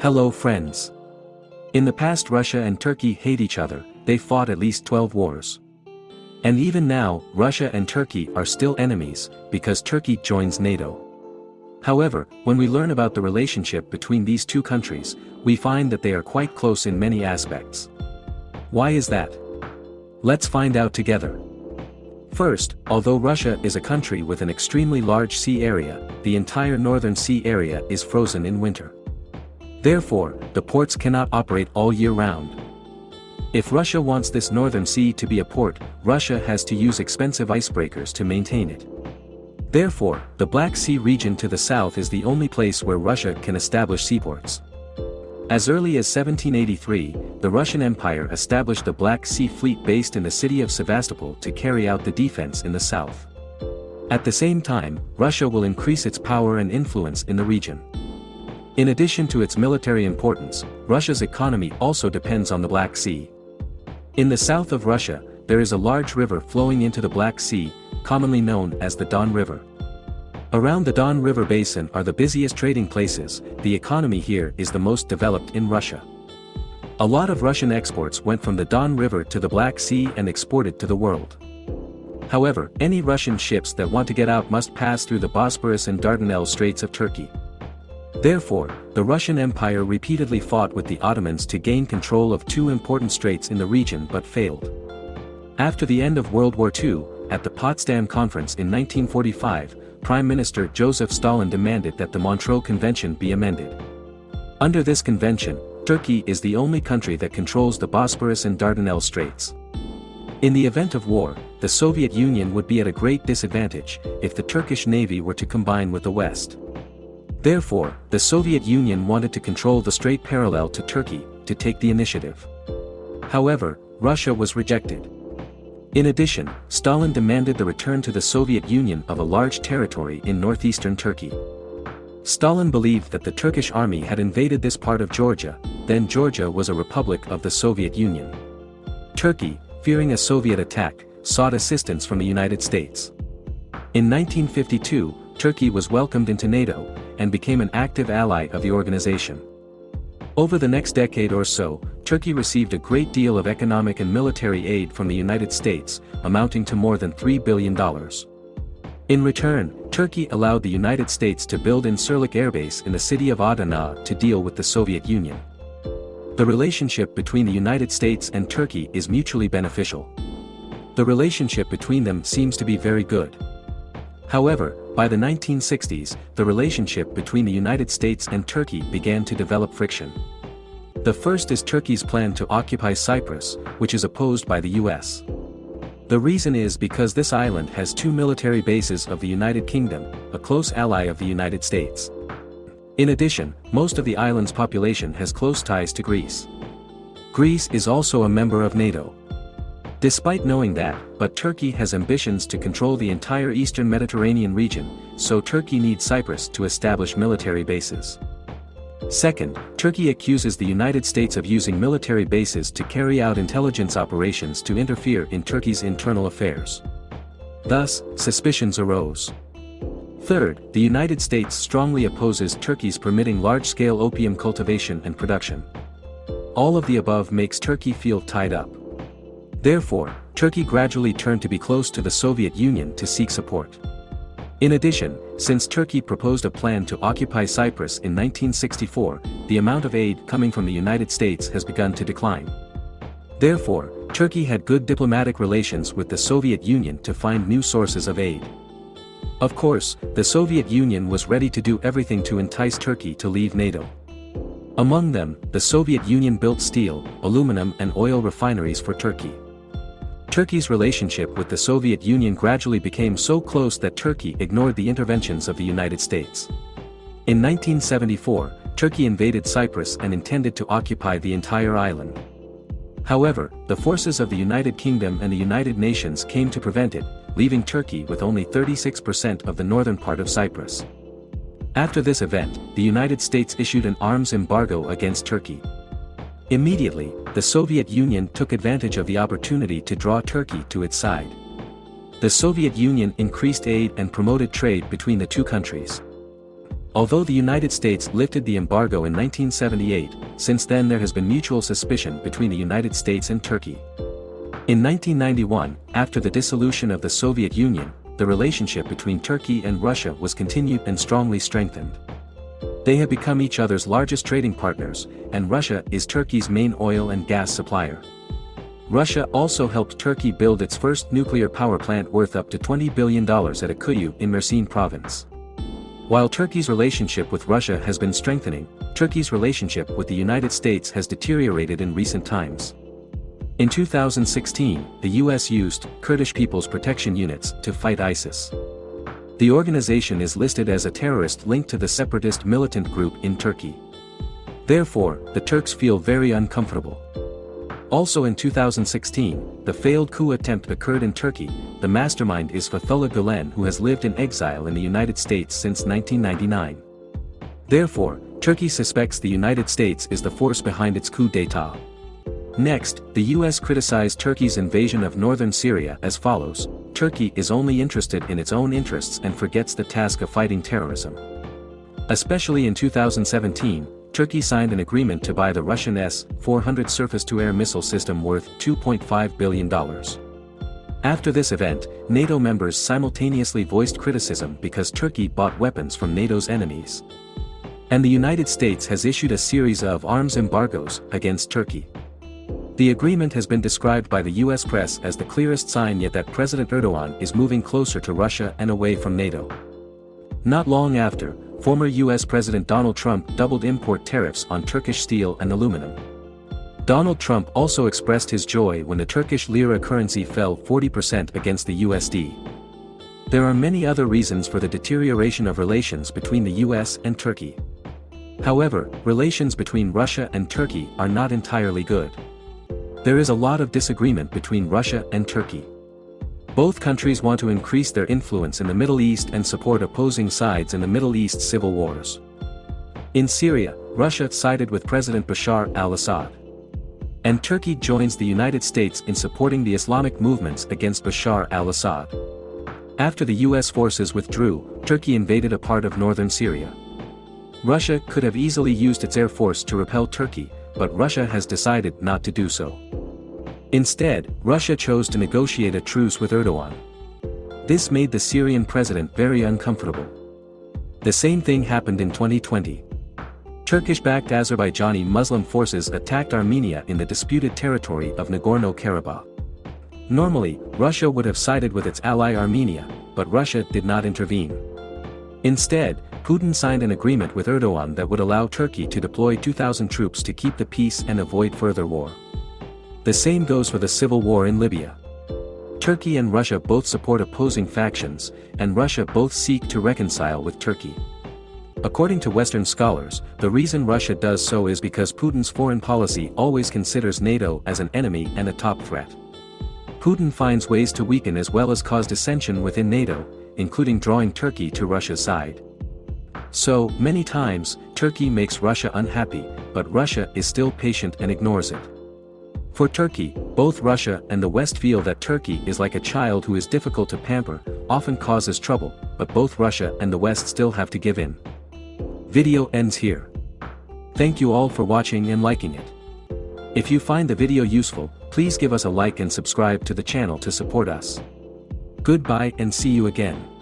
Hello friends. In the past Russia and Turkey hate each other, they fought at least 12 wars. And even now, Russia and Turkey are still enemies, because Turkey joins NATO. However, when we learn about the relationship between these two countries, we find that they are quite close in many aspects. Why is that? Let's find out together. First, although Russia is a country with an extremely large sea area, the entire northern sea area is frozen in winter. Therefore, the ports cannot operate all year round. If Russia wants this northern sea to be a port, Russia has to use expensive icebreakers to maintain it. Therefore, the Black Sea region to the south is the only place where Russia can establish seaports. As early as 1783, the Russian Empire established a Black Sea fleet based in the city of Sevastopol to carry out the defense in the south. At the same time, Russia will increase its power and influence in the region. In addition to its military importance, Russia's economy also depends on the Black Sea. In the south of Russia, there is a large river flowing into the Black Sea, commonly known as the Don River. Around the Don River Basin are the busiest trading places, the economy here is the most developed in Russia. A lot of Russian exports went from the Don River to the Black Sea and exported to the world. However, any Russian ships that want to get out must pass through the Bosporus and Dardanelles Straits of Turkey. Therefore, the Russian Empire repeatedly fought with the Ottomans to gain control of two important straits in the region but failed. After the end of World War II, at the Potsdam Conference in 1945, Prime Minister Joseph Stalin demanded that the Montreux Convention be amended. Under this convention, Turkey is the only country that controls the Bosporus and Dardanelles Straits. In the event of war, the Soviet Union would be at a great disadvantage if the Turkish Navy were to combine with the West. Therefore, the Soviet Union wanted to control the strait parallel to Turkey, to take the initiative. However, Russia was rejected. In addition, Stalin demanded the return to the Soviet Union of a large territory in northeastern Turkey. Stalin believed that the Turkish army had invaded this part of Georgia, then Georgia was a republic of the Soviet Union. Turkey, fearing a Soviet attack, sought assistance from the United States. In 1952, Turkey was welcomed into NATO, and became an active ally of the organization. Over the next decade or so, Turkey received a great deal of economic and military aid from the United States, amounting to more than $3 billion. In return, Turkey allowed the United States to build Incirlik Air Base in the city of Adana to deal with the Soviet Union. The relationship between the United States and Turkey is mutually beneficial. The relationship between them seems to be very good. However, by the 1960s, the relationship between the United States and Turkey began to develop friction. The first is Turkey's plan to occupy Cyprus, which is opposed by the US. The reason is because this island has two military bases of the United Kingdom, a close ally of the United States. In addition, most of the island's population has close ties to Greece. Greece is also a member of NATO. Despite knowing that, but Turkey has ambitions to control the entire eastern Mediterranean region, so Turkey needs Cyprus to establish military bases. Second, Turkey accuses the United States of using military bases to carry out intelligence operations to interfere in Turkey's internal affairs. Thus, suspicions arose. Third, the United States strongly opposes Turkey's permitting large-scale opium cultivation and production. All of the above makes Turkey feel tied up. Therefore, Turkey gradually turned to be close to the Soviet Union to seek support. In addition, since Turkey proposed a plan to occupy Cyprus in 1964, the amount of aid coming from the United States has begun to decline. Therefore, Turkey had good diplomatic relations with the Soviet Union to find new sources of aid. Of course, the Soviet Union was ready to do everything to entice Turkey to leave NATO. Among them, the Soviet Union built steel, aluminum and oil refineries for Turkey. Turkey's relationship with the Soviet Union gradually became so close that Turkey ignored the interventions of the United States. In 1974, Turkey invaded Cyprus and intended to occupy the entire island. However, the forces of the United Kingdom and the United Nations came to prevent it, leaving Turkey with only 36% of the northern part of Cyprus. After this event, the United States issued an arms embargo against Turkey. Immediately, the Soviet Union took advantage of the opportunity to draw Turkey to its side. The Soviet Union increased aid and promoted trade between the two countries. Although the United States lifted the embargo in 1978, since then there has been mutual suspicion between the United States and Turkey. In 1991, after the dissolution of the Soviet Union, the relationship between Turkey and Russia was continued and strongly strengthened. They have become each other's largest trading partners, and Russia is Turkey's main oil and gas supplier. Russia also helped Turkey build its first nuclear power plant worth up to $20 billion at Akkuyu in Mersin province. While Turkey's relationship with Russia has been strengthening, Turkey's relationship with the United States has deteriorated in recent times. In 2016, the US used Kurdish People's Protection Units to fight ISIS. The organization is listed as a terrorist linked to the separatist militant group in Turkey. Therefore, the Turks feel very uncomfortable. Also in 2016, the failed coup attempt occurred in Turkey, the mastermind is Fethullah Gulen who has lived in exile in the United States since 1999. Therefore, Turkey suspects the United States is the force behind its coup d'état. Next, the US criticized Turkey's invasion of northern Syria as follows, Turkey is only interested in its own interests and forgets the task of fighting terrorism. Especially in 2017, Turkey signed an agreement to buy the Russian S-400 surface-to-air missile system worth $2.5 billion. After this event, NATO members simultaneously voiced criticism because Turkey bought weapons from NATO's enemies. And the United States has issued a series of arms embargoes against Turkey. The agreement has been described by the US press as the clearest sign yet that President Erdogan is moving closer to Russia and away from NATO. Not long after, former US President Donald Trump doubled import tariffs on Turkish steel and aluminum. Donald Trump also expressed his joy when the Turkish lira currency fell 40% against the USD. There are many other reasons for the deterioration of relations between the US and Turkey. However, relations between Russia and Turkey are not entirely good. There is a lot of disagreement between Russia and Turkey. Both countries want to increase their influence in the Middle East and support opposing sides in the Middle East civil wars. In Syria, Russia sided with President Bashar al-Assad. And Turkey joins the United States in supporting the Islamic movements against Bashar al-Assad. After the US forces withdrew, Turkey invaded a part of northern Syria. Russia could have easily used its air force to repel Turkey, but Russia has decided not to do so. Instead, Russia chose to negotiate a truce with Erdogan. This made the Syrian president very uncomfortable. The same thing happened in 2020. Turkish-backed Azerbaijani Muslim forces attacked Armenia in the disputed territory of Nagorno-Karabakh. Normally, Russia would have sided with its ally Armenia, but Russia did not intervene. Instead, Putin signed an agreement with Erdogan that would allow Turkey to deploy 2,000 troops to keep the peace and avoid further war. The same goes for the civil war in Libya. Turkey and Russia both support opposing factions, and Russia both seek to reconcile with Turkey. According to Western scholars, the reason Russia does so is because Putin's foreign policy always considers NATO as an enemy and a top threat. Putin finds ways to weaken as well as cause dissension within NATO, including drawing Turkey to Russia's side. So, many times, Turkey makes Russia unhappy, but Russia is still patient and ignores it. For Turkey, both Russia and the West feel that Turkey is like a child who is difficult to pamper, often causes trouble, but both Russia and the West still have to give in. Video ends here. Thank you all for watching and liking it. If you find the video useful, please give us a like and subscribe to the channel to support us. Goodbye and see you again.